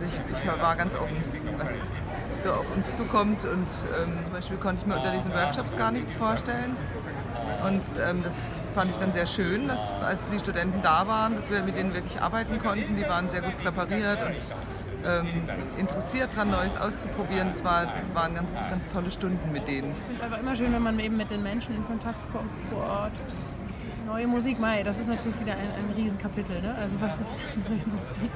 Ich, ich war ganz offen, was so auf uns zukommt und ähm, zum Beispiel konnte ich mir unter diesen Workshops gar nichts vorstellen und ähm, das fand ich dann sehr schön, dass als die Studenten da waren, dass wir mit denen wirklich arbeiten konnten. Die waren sehr gut präpariert und ähm, interessiert daran, Neues auszuprobieren. Es war, waren ganz, ganz tolle Stunden mit denen. Ich finde es einfach immer schön, wenn man eben mit den Menschen in Kontakt kommt vor Ort. Neue Musik, Mai, das ist natürlich wieder ein, ein Riesenkapitel. Ne? Also was ist neue Musik?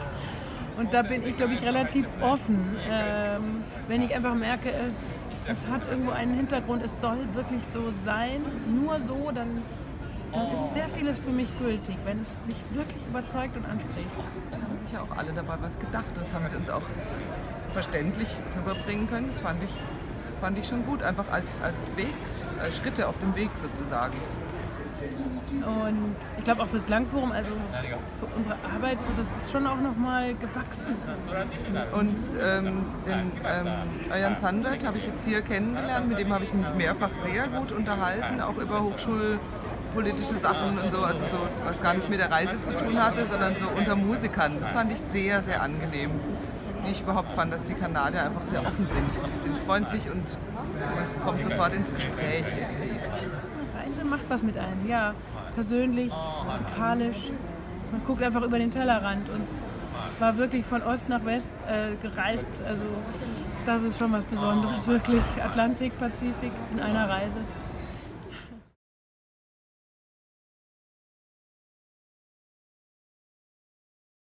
Und da bin ich, glaube ich, relativ offen. Ähm, wenn ich einfach merke, es, es hat irgendwo einen Hintergrund, es soll wirklich so sein, nur so, dann, dann ist sehr vieles für mich gültig, wenn es mich wirklich überzeugt und anspricht. Da haben sich ja auch alle dabei was gedacht. Das haben sie uns auch verständlich rüberbringen können. Das fand ich, fand ich schon gut, einfach als, als Wegs, als Schritte auf dem Weg sozusagen. Und ich glaube auch fürs Klangforum, also für unsere Arbeit, so, das ist schon auch nochmal gewachsen. Und ähm, den ähm, Ayan Sandert habe ich jetzt hier kennengelernt, mit dem habe ich mich mehrfach sehr gut unterhalten, auch über hochschulpolitische Sachen und so, also so, was gar nicht mit der Reise zu tun hatte, sondern so unter Musikern. Das fand ich sehr, sehr angenehm. Wie ich überhaupt fand, dass die Kanadier einfach sehr offen sind. Die sind freundlich und man kommt sofort ins Gespräch irgendwie. Macht was mit einem, ja. Persönlich, musikalisch. Man guckt einfach über den Tellerrand und war wirklich von Ost nach West äh, gereist. Also das ist schon was Besonderes, wirklich. Atlantik, Pazifik in einer Reise.